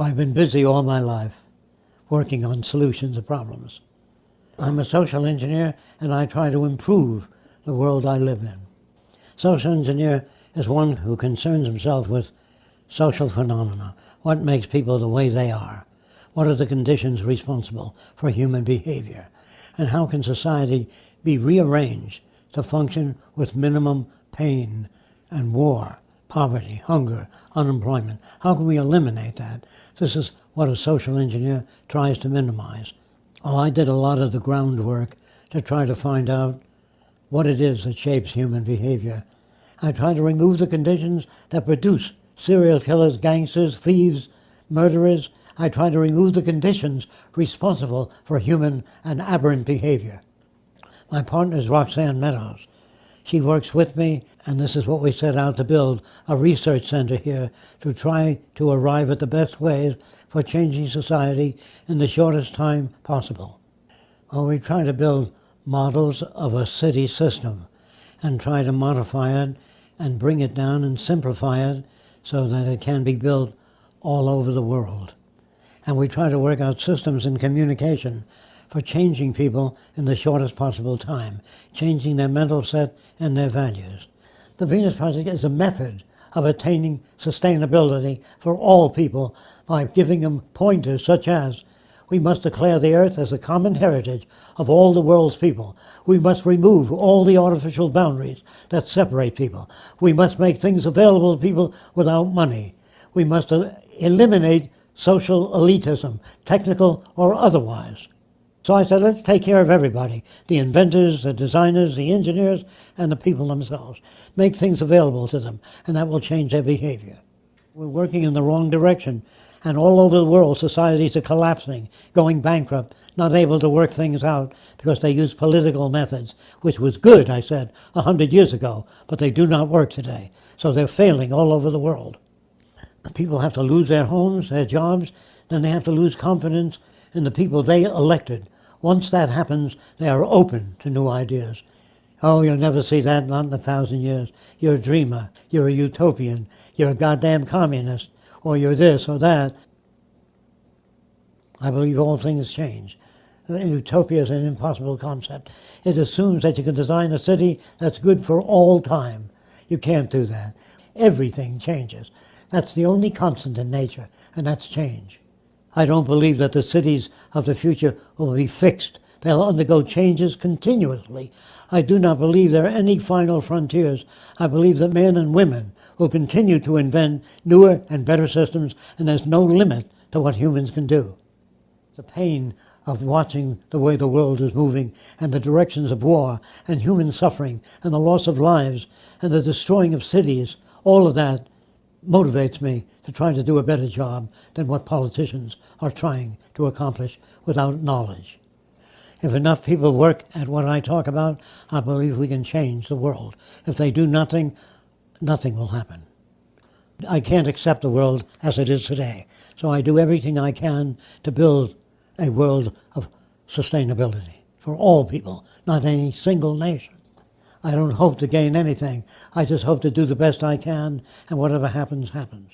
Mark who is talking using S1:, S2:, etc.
S1: I've been busy all my life working on solutions of problems. I'm a social engineer and I try to improve the world I live in. Social engineer is one who concerns himself with social phenomena. What makes people the way they are? What are the conditions responsible for human behavior? And how can society be rearranged to function with minimum pain and war, poverty, hunger, unemployment? How can we eliminate that? This is what a social engineer tries to minimize. Oh, I did a lot of the groundwork to try to find out what it is that shapes human behavior. I tried to remove the conditions that produce serial killers, gangsters, thieves, murderers. I tried to remove the conditions responsible for human and aberrant behavior. My partner is Roxanne Meadows. She works with me, and this is what we set out to build, a research center here to try to arrive at the best ways for changing society in the shortest time possible. Well, we try to build models of a city system and try to modify it and bring it down and simplify it so that it can be built all over the world. And we try to work out systems in communication for changing people in the shortest possible time, changing their mental set and their values. The Venus Project is a method of attaining sustainability for all people by giving them pointers such as we must declare the earth as a common heritage of all the world's people. We must remove all the artificial boundaries that separate people. We must make things available to people without money. We must eliminate social elitism, technical or otherwise. So I said, let's take care of everybody, the inventors, the designers, the engineers, and the people themselves. Make things available to them, and that will change their behavior. We're working in the wrong direction, and all over the world, societies are collapsing, going bankrupt, not able to work things out because they use political methods, which was good, I said, a hundred years ago, but they do not work today. So they're failing all over the world. People have to lose their homes, their jobs, then they have to lose confidence in the people they elected once that happens, they are open to new ideas. Oh, you'll never see that, not in a thousand years. You're a dreamer. You're a utopian. You're a goddamn communist. Or you're this or that. I believe all things change. Utopia is an impossible concept. It assumes that you can design a city that's good for all time. You can't do that. Everything changes. That's the only constant in nature, and that's change. I don't believe that the cities of the future will be fixed. They'll undergo changes continuously. I do not believe there are any final frontiers. I believe that men and women will continue to invent newer and better systems, and there's no limit to what humans can do. The pain of watching the way the world is moving and the directions of war and human suffering and the loss of lives and the destroying of cities, all of that motivates me to try to do a better job than what politicians are trying to accomplish without knowledge. If enough people work at what I talk about, I believe we can change the world. If they do nothing, nothing will happen. I can't accept the world as it is today, so I do everything I can to build a world of sustainability for all people, not any single nation. I don't hope to gain anything. I just hope to do the best I can, and whatever happens, happens.